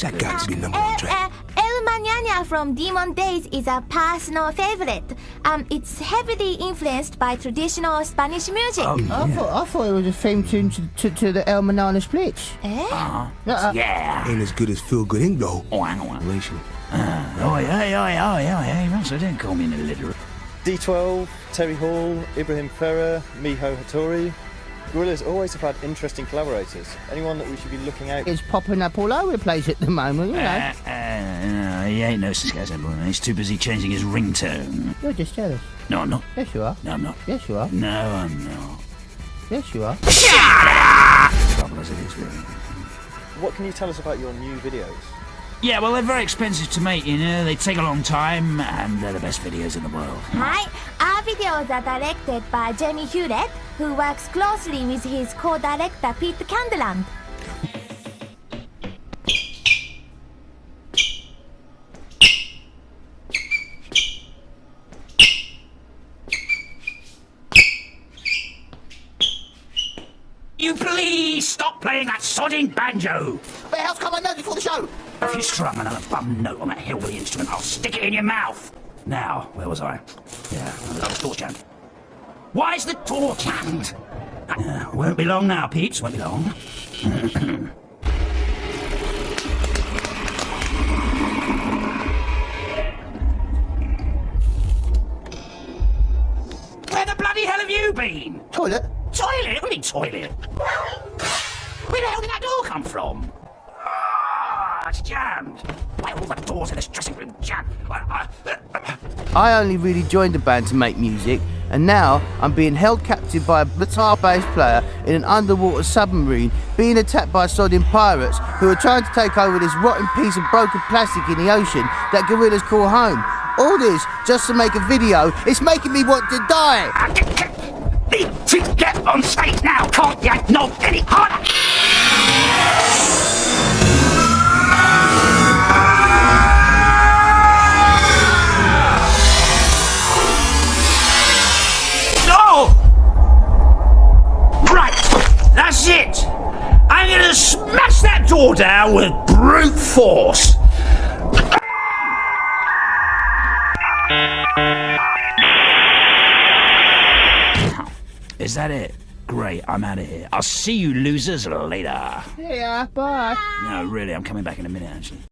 that's That good. got to be number one Uh, track. uh, El Mañana from Demon Days is a personal favorite. Um, it's heavily influenced by traditional Spanish music. Oh, I thought I thought it was a theme tune to, to, to the El Manana Splits. Eh? Uh, Yeah. Ain't as good as Feel Good Inc. though. Oh, hang on. Relation. Oh, yeah, yeah, yeah, yeah, yeah. Russell, don't call me an illiterate. D12, Terry Hall, Ibrahim Ferrer, Miho Hattori. Gorillaz always have had interesting collaborators. Anyone that we should be looking out it's popping up all over the place at the moment, you know. Uh, uh, no, he ain't no Cisco boy. He's too busy changing his ringtone. You're just jealous. No, I'm not. Yes, you are. No, I'm not. Yes, you are. No, I'm not. Yes, you are. Trouble as it is, really. What can you tell us about your new videos? Yeah, well, they're very expensive to make, you know. They take a long time, and they're the best videos in the world. Hi, our videos are directed by Jamie Hewlett, who works closely with his co-director Pete Candeland. You please stop playing that sodding banjo! But how's come I know before the show? If you strum another bum note on that hillbilly instrument, I'll stick it in your mouth. Now, where was I? Yeah, that was torch hand. Why's the torch hand? Uh, won't be long now, peeps. Won't be long. Where the bloody hell have you been? Toilet? Toilet? What do you mean toilet? Where the hell did that door come from? Ah, it's jammed. Why are all the doors in this dressing room jammed? I- I- I only really joined the band to make music, and now I'm being held captive by a guitar bass player in an underwater submarine, being attacked by sodding pirates who are trying to take over this rotten piece of broken plastic in the ocean that Gorillaz call home. All this just to make a video. It's making me want to die. I get- on stage now, can't you? No, any harder! That's it. I'm gonna smash that door down with brute force. Is that it? Great, I'm out of here. I'll see you losers later. Yeah, bye. No, really, I'm coming back in a minute, actually.